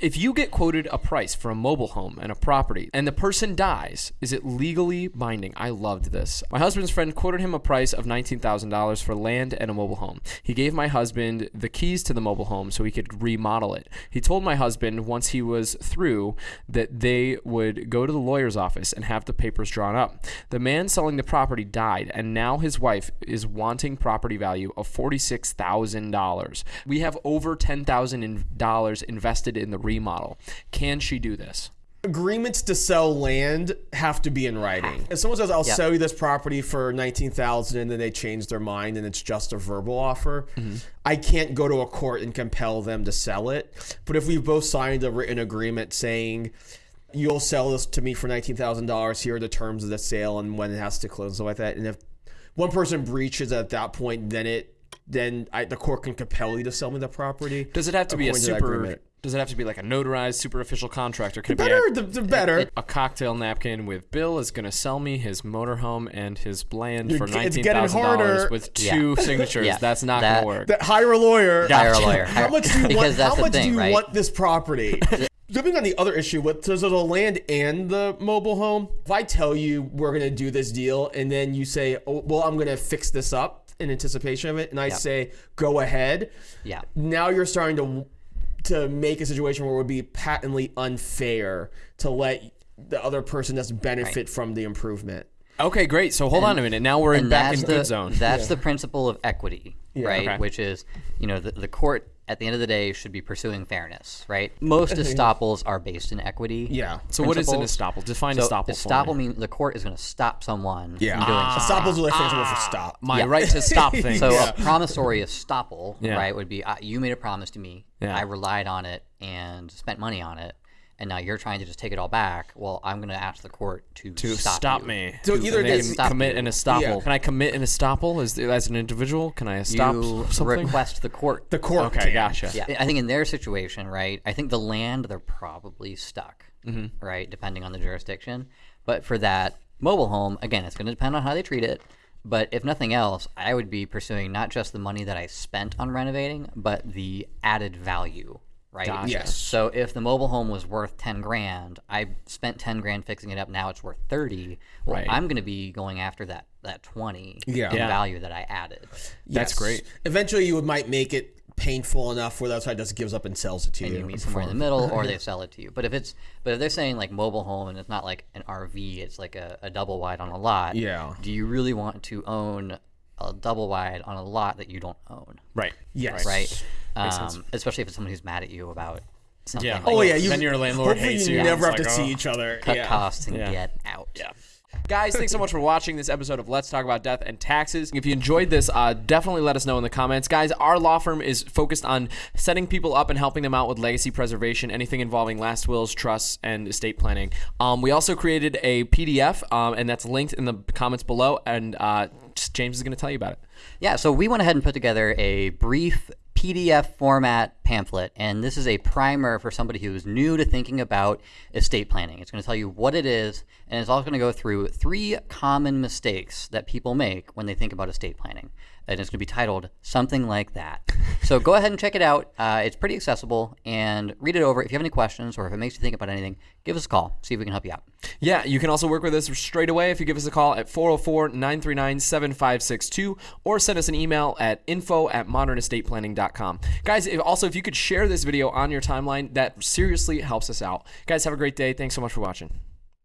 if you get quoted a price for a mobile home and a property and the person dies, is it legally binding? I loved this. My husband's friend quoted him a price of $19,000 for land and a mobile home. He gave my husband the keys to the mobile home so he could remodel it. He told my husband once he was through that they would go to the lawyer's office and have the papers drawn up. The man selling the property died, and now his wife is wanting property value of $46,000. We have over $10,000 invested in the remodel. Can she do this? agreements to sell land have to be in writing. If someone says, "I'll Yep. sell you this property for nineteen thousand, and then they change their mind and it's just a verbal offer, mm-hmm. I can't go to a court and compel them to sell it. But if we've both signed a written agreement saying. You'll sell this to me for nineteen thousand dollars. Here are the terms of the sale and when it has to close and stuff like that. And if one person breaches at that point, then it then I, the court can compel you to sell me the property. Does it have to be a super? Agreement. Does it have to be like a notarized, super official contract, or can it better? be The, the better. a, a cocktail napkin with Bill is going to sell me his motorhome and his land You're for g- it's nineteen getting thousand dollars harder. with Yeah. two signatures? Yeah. That's not That- going to work. that hire a lawyer. Hire a lawyer. How much do you Because want? that's How the much thing, do you right? want this property? Jumping on the other issue, with so the land and the mobile home. If I tell you we're gonna do this deal, and then you say, "Oh, well, I'm gonna fix this up in anticipation of it," and I say, "Go ahead," Yeah. now you're starting to to make a situation where it would be patently unfair to let the other person just benefit from the improvement. Okay, great. So hold on a minute. Now we're in back that's in the good zone. that's the principle of equity, right? Okay. Which is, you know, the, the court at the end of the day should be pursuing fairness, right? Mm-hmm. Most estoppels are based in equity. Yeah. So what is an estoppel? Define So estoppel. estoppel means the court is going to stop someone Yeah. from doing ah. something. Estoppel's really flexible for ah. stop. My Yeah. right to stop things. So Yeah. a promissory estoppel, Yeah. right, would be uh, you made a promise to me. I relied on it and spent money on it, and now you're trying to just take it all back. Well, I'm going to ask the court to, to stop, stop, you. me. So To- either and they this- can commit you. an estoppel. Yeah. Can I commit an estoppel as as an individual? Can I stop You something? request the court. The court. okay, can. gotcha. Yeah, I think in their situation, right? I think the land they're probably stuck, Mm-hmm. right, depending on the jurisdiction. But for that mobile home, again, it's going to depend on how they treat it. But if nothing else, I would be pursuing not just the money that I spent on renovating, but the added value, right? Gotcha. Yes. So if the mobile home was worth ten grand, I spent ten grand fixing it up. Now it's worth thirty. Well, Right. I'm going to be going after that that twenty Yeah. in Yeah. value that I added. That's great. Eventually, you would might make it painful enough where that's why it just gives up and sells it to and you. you meet somewhere in the middle, or they sell it to you. But if it's but if they're saying like mobile home and it's not like an RV, it's like a, a double wide on a lot. Yeah. Do you really want to own a double wide on a lot that you don't own? Right. Yes. Right. Sense. Um, especially if it's someone who's mad at you about something. Yeah. like Oh yeah, you. Then your landlord hopefully hates you. you. never have It's to like, see oh. each other. cut yeah. costs and Yeah. get out. Yeah. Guys, thanks so much for watching this episode of Let's Talk About Death and Taxes. If you enjoyed this, uh, definitely let us know in the comments. Guys, our law firm is focused on setting people up and helping them out with legacy preservation, anything involving last wills, trusts, and estate planning. Um, we also created a PDF, um, and that's linked in the comments below, and uh, James is going to tell you about it. Yeah, so we went ahead and put together a brief PDF format pamphlet, and this is a primer for somebody who's new to thinking about estate planning. It's going to tell you what it is, and it's also going to go through three common mistakes that people make when they think about estate planning. And it's going to be titled something like that. So go ahead and check it out. Uh, it's pretty accessible, and read it over. If you have any questions or if it makes you think about anything, give us a call. See if we can help you out. Yeah, you can also work with us straight away if you give us a call at 404 939 7562 or send us an email at info at modernestateplanning.com. Guys, if, also, if you could share this video on your timeline, that seriously helps us out. Guys, have a great day. Thanks so much for watching.